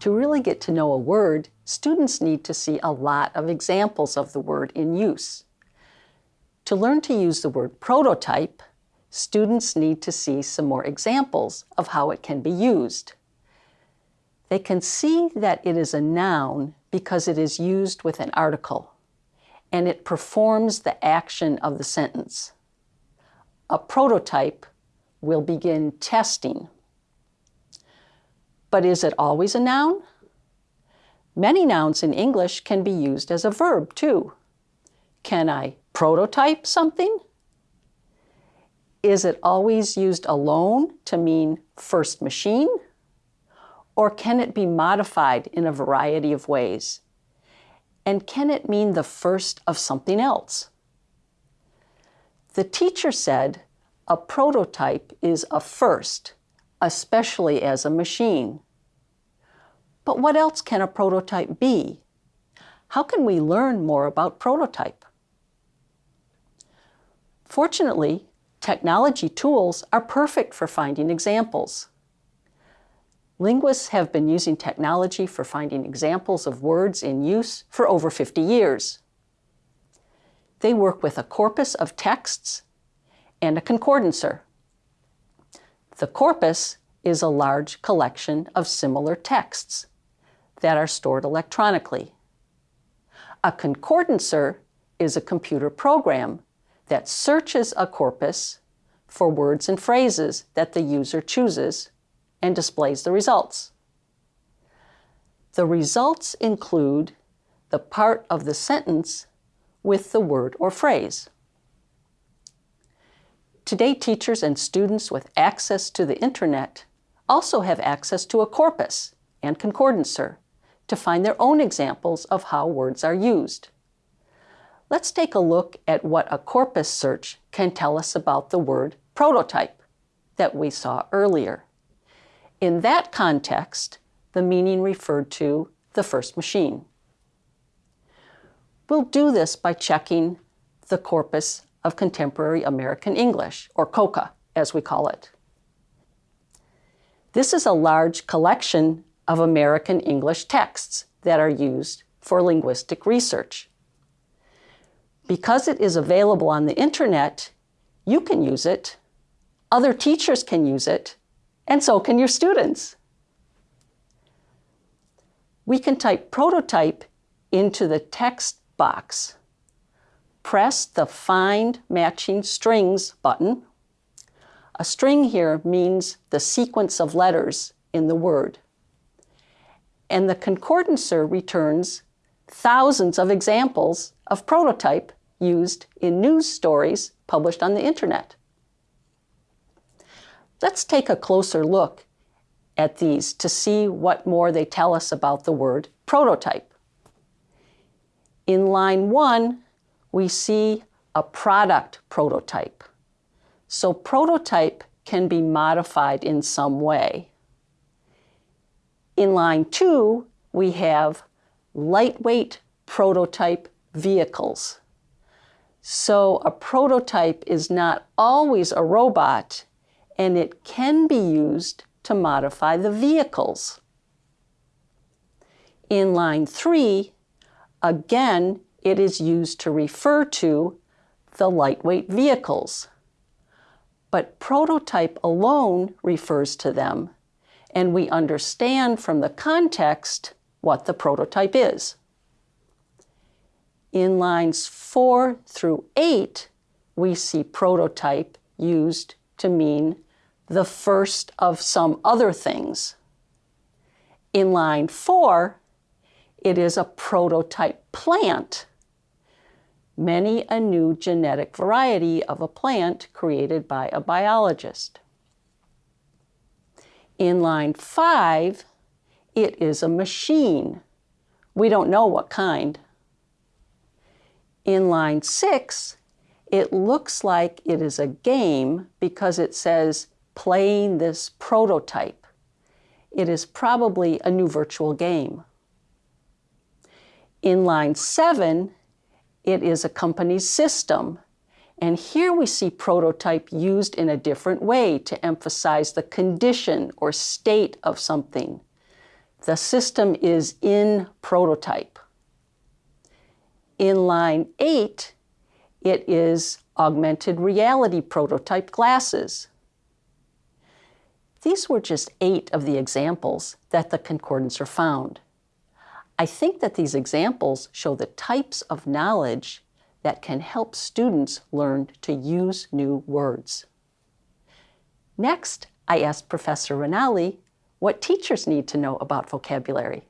To really get to know a word, students need to see a lot of examples of the word in use. To learn to use the word prototype, students need to see some more examples of how it can be used. They can see that it is a noun because it is used with an article, and it performs the action of the sentence. A prototype will begin testing. But is it always a noun? Many nouns in English can be used as a verb too. Can I prototype something? Is it always used alone to mean first machine? Or can it be modified in a variety of ways? And can it mean the first of something else? The teacher said a prototype is a first, especially as a machine. But what else can a prototype be? How can we learn more about prototype? Fortunately, technology tools are perfect for finding examples. Linguists have been using technology for finding examples of words in use for over 50 years. They work with a corpus of texts and a concordancer. The corpus is a large collection of similar texts that are stored electronically. A concordancer is a computer program that searches a corpus for words and phrases that the user chooses and displays the results. The results include the part of the sentence with the word or phrase. Today, teachers and students with access to the internet also have access to a corpus and concordancer to find their own examples of how words are used. Let's take a look at what a corpus search can tell us about the word prototype that we saw earlier. In that context, the meaning referred to the first machine. We'll do this by checking the corpus of Contemporary American English, or COCA, as we call it. This is a large collection of American English texts that are used for linguistic research. Because it is available on the internet, you can use it, other teachers can use it, and so can your students. We can type prototype into the text box. Press the Find Matching Strings button. A string here means the sequence of letters in the word and the concordancer returns thousands of examples of prototype used in news stories published on the internet. Let's take a closer look at these to see what more they tell us about the word prototype. In line one, we see a product prototype. So prototype can be modified in some way. In line two, we have lightweight prototype vehicles. So a prototype is not always a robot, and it can be used to modify the vehicles. In line three, again, it is used to refer to the lightweight vehicles. But prototype alone refers to them and we understand from the context what the prototype is. In lines four through eight, we see prototype used to mean the first of some other things. In line four, it is a prototype plant, many a new genetic variety of a plant created by a biologist. In line five, it is a machine. We don't know what kind. In line six, it looks like it is a game because it says playing this prototype. It is probably a new virtual game. In line seven, it is a company's system and here we see prototype used in a different way to emphasize the condition or state of something. the system is in prototype. In line 8, it is augmented reality prototype glasses. These were just eight of the examples that the concordance found. I think that these examples show the types of knowledge that can help students learn to use new words. Next, I asked Professor Ranalli what teachers need to know about vocabulary.